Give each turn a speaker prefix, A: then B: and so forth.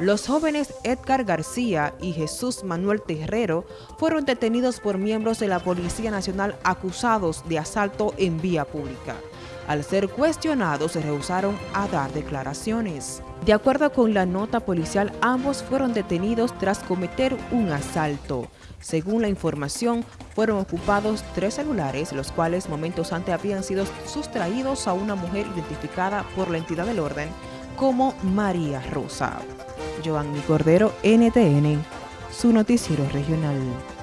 A: Los jóvenes Edgar García y Jesús Manuel Terrero fueron detenidos por miembros de la Policía Nacional acusados de asalto en vía pública. Al ser cuestionados se rehusaron a dar declaraciones. De acuerdo con la nota policial, ambos fueron detenidos tras cometer un asalto. Según la información, fueron ocupados tres celulares, los cuales momentos antes habían sido sustraídos a una mujer identificada por la entidad del orden como María Rosa. Giovanni Cordero, NTN, su noticiero regional.